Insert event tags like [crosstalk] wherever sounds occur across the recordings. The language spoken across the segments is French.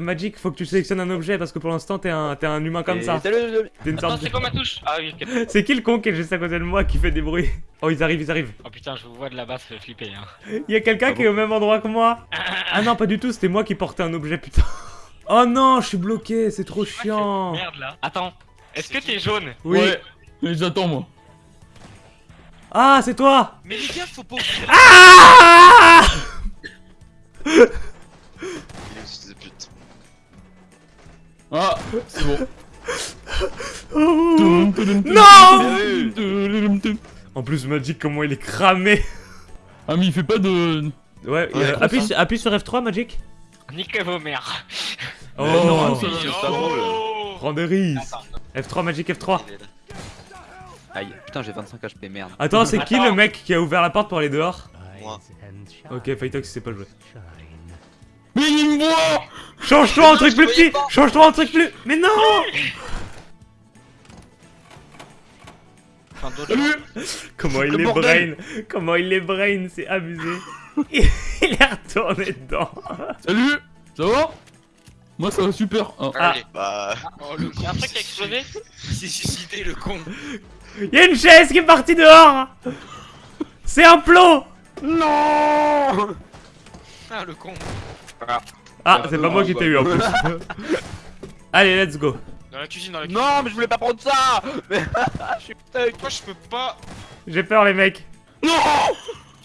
Magic, faut que tu sélectionnes un objet parce que pour l'instant t'es un, t'es un humain comme Et ça. T'es une Attends, sorte c'est de- quoi ma touche? Ah oui, ok. [laughs] C'est qui le con qui est juste à côté de moi qui fait des bruits? Oh, ils arrivent, ils arrivent. Oh putain, je vous vois de là-bas, ça fait flipper. Hein. Il y a quelqu'un Ah qui est au même endroit que moi. [laughs] Ah non, pas du tout, c'était moi qui portais un objet, putain. [laughs] Oh non, je suis bloqué, c'est trop chiant. Merde là. Attends, est-ce que t'es jaune? Oui. Ouais, mais j'attends moi. Ah, c'est toi Mais les gars, faut pas. Ah Ah, c'est bon. Non Non En plus, Magic, comment il est cramé. Ah mais il fait pas de... Ouais, Ouais, euh, appuie, sur- appuie sur F3, Magic. Niquez vos mères. Oh, non, ça, c'est pas drôle. Oh prends des risques. F3, Magic, F3. Il est là. Aïe, putain, j'ai 25 HP, merde. Attends, c'est qui le mec qui a ouvert la porte pour aller dehors Moi. Ok, Fightox, sait pas jouer. Mais il me voit Change-toi en non, truc plus petit. Change-toi en truc plus... Mais non Salut Comment il bordel. brain Comment il les brain, c'est abusé. [laughs] il est retourné dedans. Salut Ça va? Moi ça va super. Ah. Ah. Bah. Oh le con. [laughs] Y'a un truc qui a explosé? Il s'est suicidé le con. Il y a une chaise qui est partie dehors C'est un plot Non Ah le con. Ah, c'est pas moi qui t'ai eu en plus. [laughs] Allez, let's go. Dans la cuisine, dans la cuisine. Non, mais je voulais pas prendre ça Mais [laughs] je suis stuck Pourquoi je peux pas J'ai peur, les mecs. Non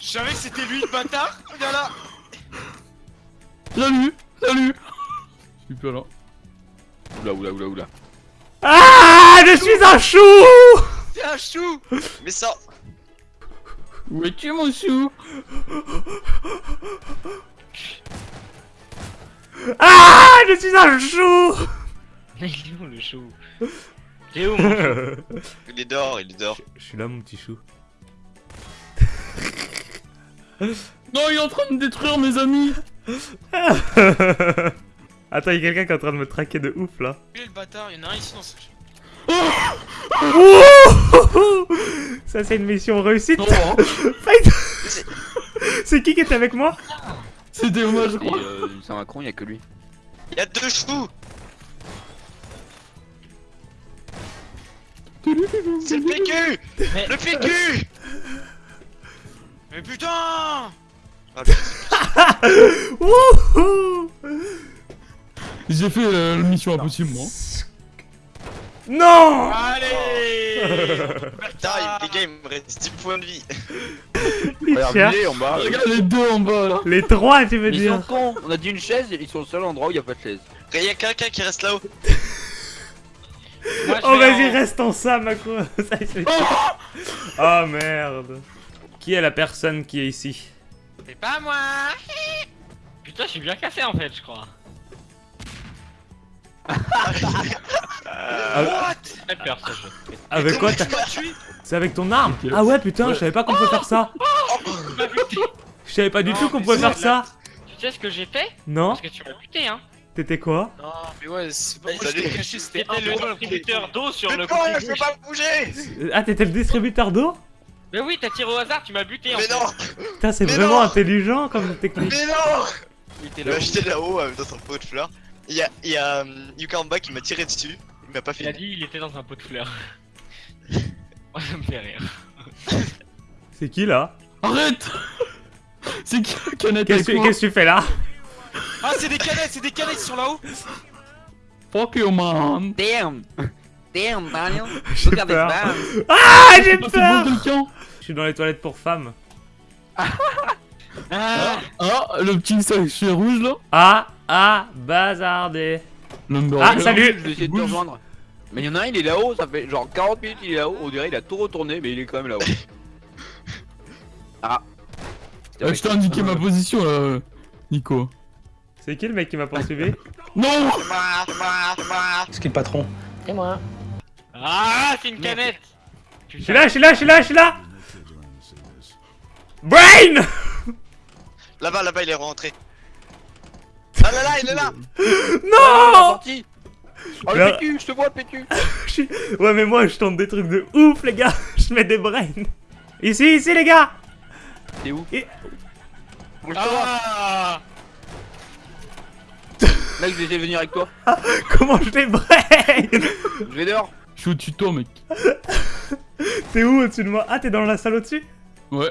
Je savais que c'était lui le bâtard. Regarde là. Salut Salut Je suis plus là. Oula, oula, oula, oula. Ah, je suis un chou C'est un chou. Mais ça. Où es-tu mon chou? [laughs] Ah, je suis un chou Mais [laughs] il est où le chou? Il est où mon chou? [laughs] Il est dehors, il est dehors. Je suis là, mon petit chou. [laughs] Non, il est en train de détruire mes amis Attends, il y a quelqu'un qui est en train de me traquer de ouf là. Lui le bâtard, il y en a un ici dans ce. Ouh Ça, c'est une mission réussite. Non, hein. Fight C'est qui qui était avec moi? C'était hommage, je crois. euh, Saint-Macron, y'a que lui. Il y a deux choux C'est le PQ Mais- Le PQ Mais putain Ah, [laughs] J'ai fait euh, la mission impossible, moi. Non Allez [laughs] Putain, il- les gars, il me reste 10 points de vie. [laughs] Il Regarde, cherche. en bas. Regarde les deux en bas, là. Les trois, tu veux Ils sont dire cons On a dit une chaise, ils sont au seul endroit où il y a pas de chaise. Il y a quelqu'un qui reste là-haut. [laughs] Moi, je Oh vais vas-y en- reste en ça Macro Ça, fait- Oh merde Qui est la personne qui est ici? C'est pas moi Putain, je suis bien cassé en fait, je crois. Peur ce jeu. Avec quoi C'est avec ton arme. Ah ouais putain je savais pas qu'on pouvait faire ça. Tu m'as buté Je savais pas du tout qu'on pouvait faire ça. Tu sais ce que j'ai fait? Non. Parce que tu m'as buté hein. T'étais quoi? Non, mais ouais, c'est pas moi, caché, c'était C'était le distributeur d'eau sur le côté je peux pas bouger. Ah t'étais le distributeur d'eau? Mais oui, t'as tiré au hasard, tu m'as buté en Mais non. Putain c'est vraiment intelligent comme technique. Mais non. Il était là-haut. euh, dans son pot de fleurs. Il y a, il y a euh, Yuka en bas qui m'a tiré dessus. Il m'a pas Il a fait. dit il était dans un pot de fleurs. [laughs] Moi ça me fait rire. C'est qui là? Arrête! C'est qui la canette Qu'est-ce que tu fais là? Ah, c'est des canettes, c'est des canettes, ils sont là-haut. Fuck you, man. Damn. Damn, Daniel. [laughs] J'ai Regarde peur. Ah j'ai peur. Je suis dans les toilettes pour femmes. Ah Ah, le petit sachet rouge, là. Ah Ah Bazardé Number Ah, salut. Je vais essayer de te rejoindre. Mais il y en a un, il est là-haut, ça fait genre 40 minutes il est là-haut, on dirait il a tout retourné, mais il est quand même là-haut. [laughs] ah. Euh, je t'ai indiqué ma position, là, Nico. C'est qui le mec qui m'a poursuivi [laughs] Non C'est moi, moi, moi. Qui le patron Ah, c'est une canette Je suis là, je suis là, je suis là, je suis là Brain Là-bas, là-bas, il est rentré. Ah là là, il est là Non sorti Oh le Là- PQ, je te vois PQ [laughs] Je suis- Ouais mais moi je tente des trucs de ouf les gars [laughs] Je mets des brains Ici, ici les gars T'es où Et- Ah Là, je vais venir avec toi. Comment je les braille Je vais dehors. Je suis au-dessus de toi, mec. [laughs] T'es où au-dessus de moi? Ah, t'es dans la salle au-dessus? Ouais.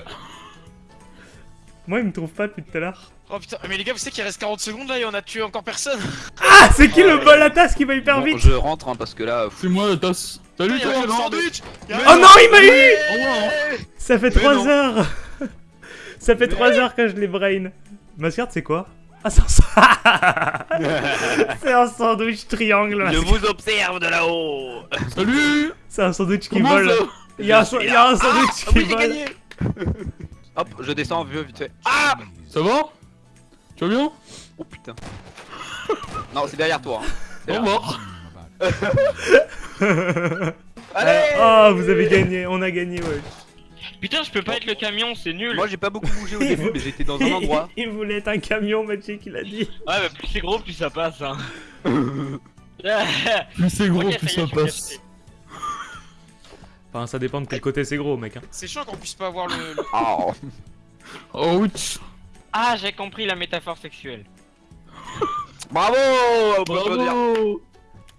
Moi, il me trouve pas depuis tout à l'heure. Oh putain, mais les gars, vous savez qu'il reste 40 secondes là et on a tué encore personne [laughs] Ah, c'est qui le bol à tasse qui va hyper Bon, vite je rentre hein, parce que là. C'est moi la tasse. Salut, toi, sandwich Oh non, il m'a eu hein. Ça fait Mais 3 non. heures [laughs] Ça fait 3 heures que je les brain. Mascard, c'est quoi? Ah, c'est un... sa- [laughs] c'est un sandwich triangle. Je vous observe de là-haut. Salut C'est un sandwich qui vole. Il y a un, Je sa- suis il y a un là. sandwich Ah, qui vole. Hop, je descends vieux vite fait. Ah Ça va? Tu vas bien? Oh putain. Non, c'est derrière toi. hein. Revoir. [laughs] Allez Oh, vous avez gagné, on a gagné, ouais. Putain, je peux pas être le camion, c'est nul. Moi j'ai pas beaucoup bougé au début, mais j'étais dans un endroit. Il voulait être un camion, Magic, il a dit. Ouais, mais plus c'est gros, plus ça passe. Hein. [laughs] Plus c'est gros, plus ça passe. Enfin, ça dépend de quel côté c'est gros, mec. Hein. C'est chiant qu'on puisse pas avoir le. le- Oh. Ouch. Ah, j'ai compris la métaphore sexuelle. [laughs] Bravo. Bravo.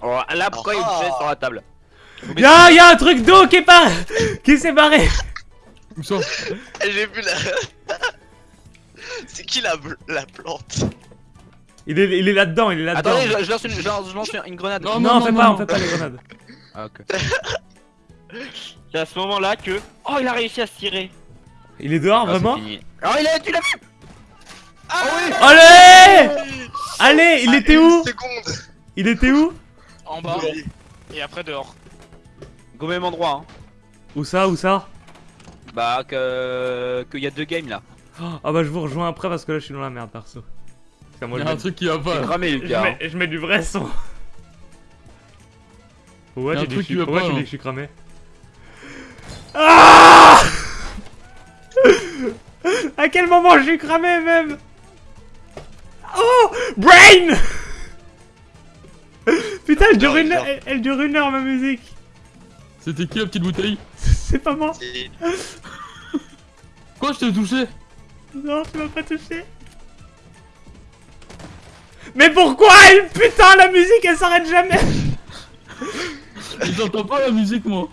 Oh, Là, pourquoi il a chaise sur la table Y'a y a un truc d'eau qui est pas... [laughs] qui s'est barré Où ça [laughs] J'ai vu la. C'est qui la, la plante Il est, il est là-dedans, il est là-dedans. Attendez, je, je lance une, je lance, je lance une grenade. Non, Non, on fait pas, non. on fait pas les grenades. Ah, ok. C'est à ce moment-là que. Oh, il a réussi à se tirer. Il est dehors, Ah, vraiment. Oh, il est, tu l'as vu Ah oui Allez Allez, il Ah, était où seconde Il était où En bas. Oui. Et après dehors. Au même endroit, hein. Où ça, où ça Bah, que. qu'il y a deux games là. Ah bah je vous rejoins après parce que là je suis dans la merde perso. Parce qu'à moi, je, Y'a un truc qui va pas. cramé, je, Lucas. hein. mets, je mets du vrai son. Y a je suis- pas, tu dis là. que je suis cramé Ah [laughs] À quel moment je suis cramé même? Oh Brain! Putain elle dure, une elle, elle dure une heure ma musique. C'était qui la petite bouteille? C'est pas moi. Quoi, je t'ai touché? Non, tu m'as pas touché. Mais pourquoi? Elle Putain, la musique elle s'arrête jamais. J'entends pas la musique, moi.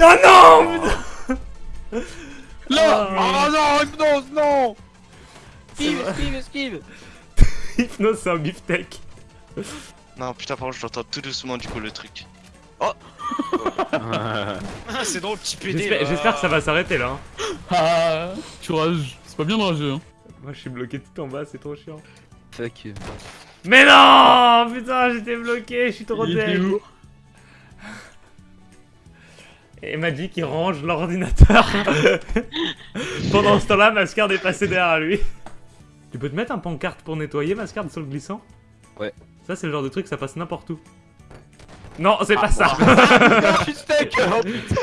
Oh non Là! Oh non, hypnose, non Esquive, esquive, esquive Hypnose, c'est un beefsteak. Non, putain, par contre, je l'entends tout doucement du coup le truc. Ah, c'est drôle, petit PD. J'espère que ça va s'arrêter là. hein. Ah, tu rages. C'est pas bien de rager, hein. Moi je suis bloqué tout en bas, c'est trop chiant. Fuck you. Mais non Putain, j'étais bloqué, je suis trop où [laughs] Et Magic il range l'ordinateur. [laughs] Pendant ce temps-là, Mascard est passé derrière lui. Tu peux te mettre un pancarte pour nettoyer, Mascard, sur le glissant Ouais. Ça, c'est le genre de truc, ça passe n'importe où. Non, c'est pas ça. Je suis [laughs] steak oh, putain.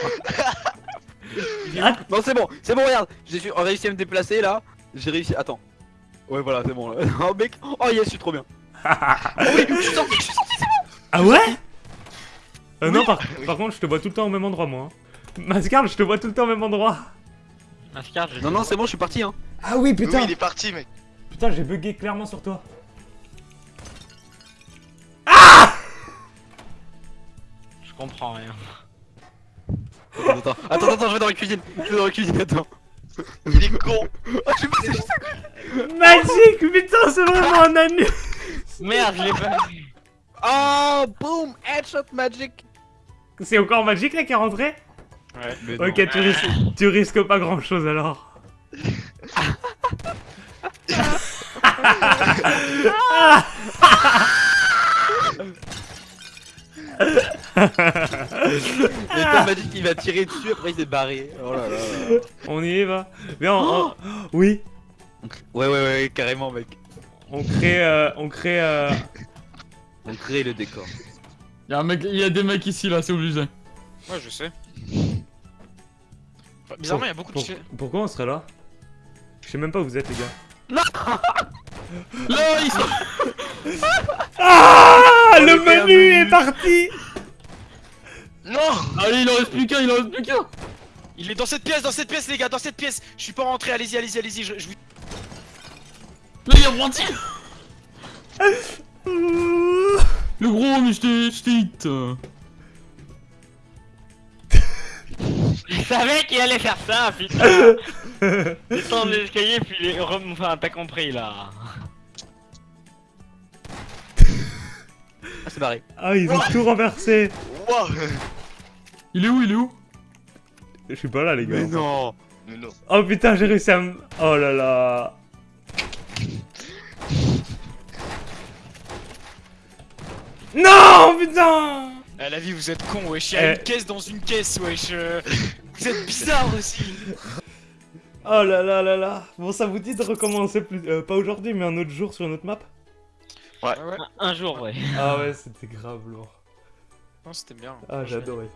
Ah, Non, c'est bon, c'est bon, regarde. J'ai su- réussi à me déplacer là. J'ai réussi. Attends. Ouais, voilà, c'est bon là. [laughs] Oh, mec. Oh, yes, je suis trop bien. [laughs] Oh, oui, je suis sorti, je suis sorti. ah ouais Euh, Non, par, par contre, je te vois tout le temps au même endroit, moi. hein. Mascard, je te vois tout le temps au même endroit. Mascard, je Non, non, c'est bon, je suis parti hein. Ah oui, Oui, il est parti, mec. Putain, j'ai bugué clairement sur toi. Je comprends rien. Attends, attends, attends, je vais dans la cuisine. Je vais dans la cuisine, attends. Il est con. Oh, je suis passé juste à Magic, putain, c'est vraiment un anus. Merde, je l'ai pas vu. Oh, boom, headshot magic. C'est encore Magic là qui est rentré Mais Ok, tu risques, tu risques pas grand chose alors. Mais quand magic il va tirer dessus, après il s'est barré. Oh là là. là. On y va. Viens, on, on- oui. Ouais, ouais, ouais, carrément, mec. On crée, euh, on crée. euh, On crée le décor. Y'a un mec, y a des mecs ici, là, c'est obligé. Ouais, je sais. Bah, Bizarrement, il y a beaucoup de pour- pourquoi on serait là? Je sais même pas où vous êtes les gars. [laughs] [laughs] Là, ils sont... [laughs] Ah Le menu est parti Non Allez, il en reste plus qu'un, il en reste plus qu'un Il est dans cette pièce, dans cette pièce, les gars, dans cette pièce. Je suis pas rentré, allez-y, allez-y, allez-y. Je, je vous- Là, il y a Le gros, mais je t'ai je t'ai hit. Je savais qu'il allait faire ça, putain [laughs] Descends de l'escalier, puis les... rem- Enfin, t'as compris, là. Barré. Ah, ils ont tout renversé. Il est où, il est où? Je suis pas là, les gars. Mais non. Mais non. Oh putain, j'ai réussi à me. Oh là là. Non, putain À la vie, vous êtes con, wesh. Il y a Eh. une caisse dans une caisse, wesh. euh, Vous êtes bizarre aussi. Oh là là là là. Bon, ça vous dit de recommencer plus. euh, pas aujourd'hui, mais un autre jour sur une autre map? Ah ouais. Un, un jour, ouais. Ah ouais, [laughs] c'était grave lourd. Non, c'était bien. Ah, j'ai adoré.